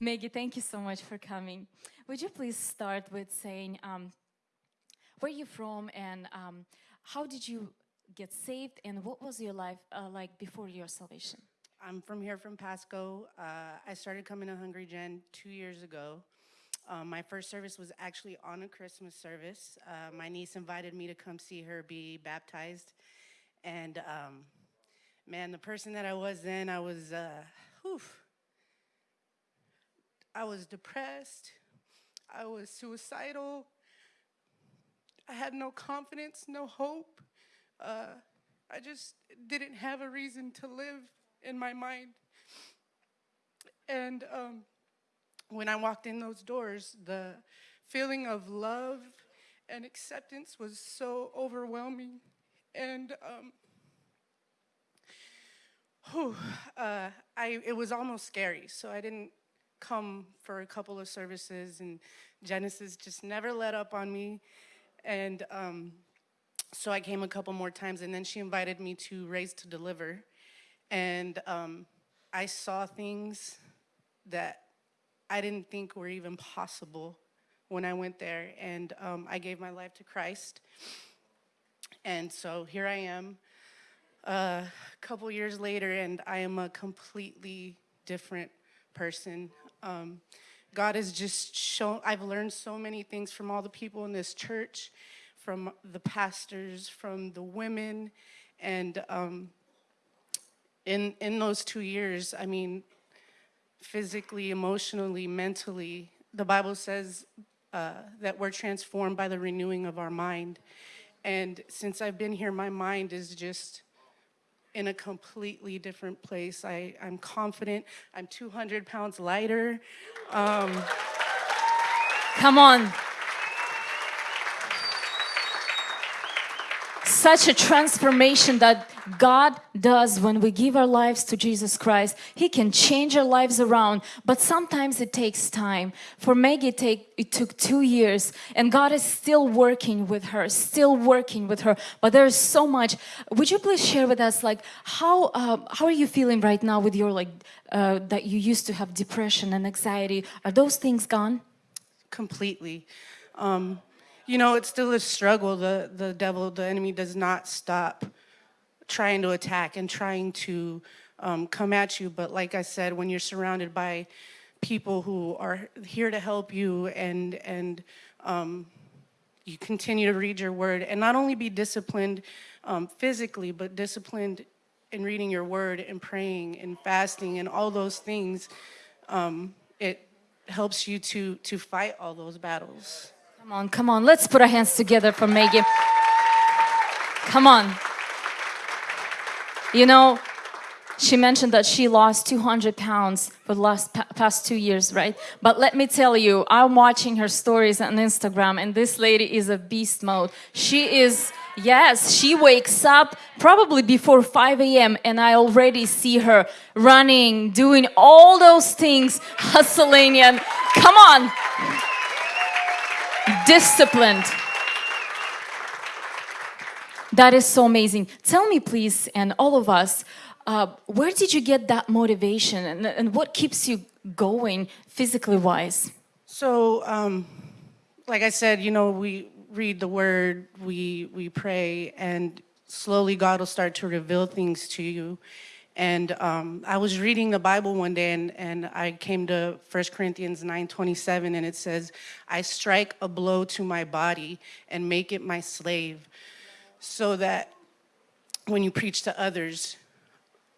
Maggie, thank you so much for coming. Would you please start with saying um, where you're from and um, how did you get saved and what was your life uh, like before your salvation? I'm from here from Pasco. Uh, I started coming to Hungry Gen two years ago. Um, my first service was actually on a Christmas service. Uh, my niece invited me to come see her be baptized. And um, man, the person that I was then, I was, uh, whew, I was depressed. I was suicidal. I had no confidence, no hope. Uh, I just didn't have a reason to live in my mind. And um, when I walked in those doors, the feeling of love and acceptance was so overwhelming. And um, whew, uh, I, it was almost scary. So I didn't come for a couple of services, and Genesis just never let up on me. And um, so I came a couple more times, and then she invited me to Raised to Deliver. And um, I saw things that I didn't think were even possible when I went there. And um, I gave my life to Christ. And so here I am a uh, couple years later, and I am a completely different person. Um, God has just shown, I've learned so many things from all the people in this church, from the pastors, from the women, and um, in, in those two years, I mean, physically, emotionally, mentally, the Bible says uh, that we're transformed by the renewing of our mind. And since I've been here, my mind is just in a completely different place. I, I'm confident. I'm 200 pounds lighter. Um, Come on. Such a transformation that God does when we give our lives to Jesus Christ. He can change our lives around, but sometimes it takes time. For Maggie, it, take, it took two years, and God is still working with her, still working with her. But there's so much. Would you please share with us, like, how uh, how are you feeling right now with your like uh, that you used to have depression and anxiety? Are those things gone? Completely. Um, you know, it's still a struggle. The, the devil, the enemy does not stop trying to attack and trying to um, come at you. But like I said, when you're surrounded by people who are here to help you and, and um, you continue to read your word and not only be disciplined um, physically, but disciplined in reading your word and praying and fasting and all those things, um, it helps you to, to fight all those battles. Come on, come on. Let's put our hands together for Maggie. Come on. You know, she mentioned that she lost 200 pounds for the last past two years, right? But let me tell you, I'm watching her stories on Instagram and this lady is a beast mode. She is, yes, she wakes up probably before 5 a.m. and I already see her running, doing all those things, hustling and come on disciplined. That is so amazing. Tell me, please, and all of us, uh, where did you get that motivation and, and what keeps you going physically wise? So, um, like I said, you know, we read the word, we, we pray, and slowly God will start to reveal things to you. And um, I was reading the Bible one day and, and I came to 1 Corinthians 9:27 and it says, I strike a blow to my body and make it my slave so that when you preach to others,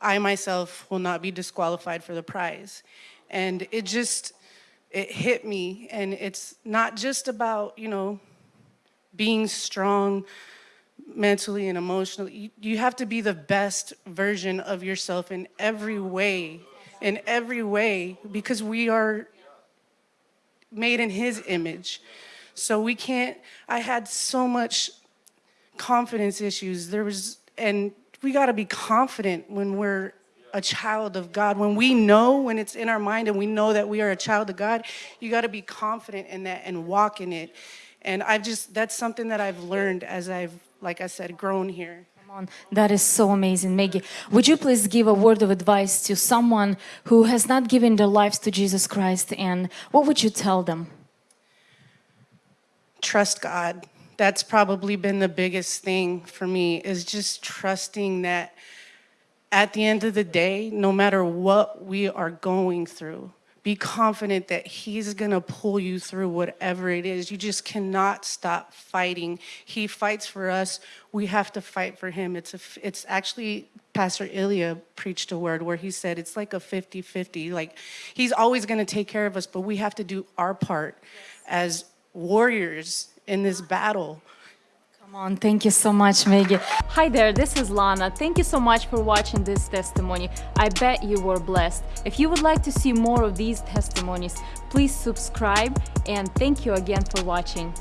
I myself will not be disqualified for the prize. And it just, it hit me. And it's not just about, you know, being strong, mentally and emotionally. You, have to be the best version of yourself in every way, in every way, because we are made in his image. So we can't, I had so much confidence issues. There was, and we gotta be confident when we're a child of God. When we know, when it's in our mind and we know that we are a child of God, you gotta be confident in that and walk in it. And I've just, that's something that I've learned as I've like I said, grown here. Come on. That is so amazing, Maggie. Would you please give a word of advice to someone who has not given their lives to Jesus Christ and what would you tell them? trust God. That's probably been the biggest thing for me is just trusting that at the end of the day, no matter what we are going through, be confident that he's going to pull you through whatever it is. You just cannot stop fighting. He fights for us. We have to fight for him. It's a, it's actually Pastor Ilya preached a word where he said it's like a 50-50. Like he's always going to take care of us, but we have to do our part as warriors in this battle. Come on, thank you so much, Maggie. Hi there, this is Lana. Thank you so much for watching this testimony. I bet you were blessed. If you would like to see more of these testimonies, please subscribe and thank you again for watching.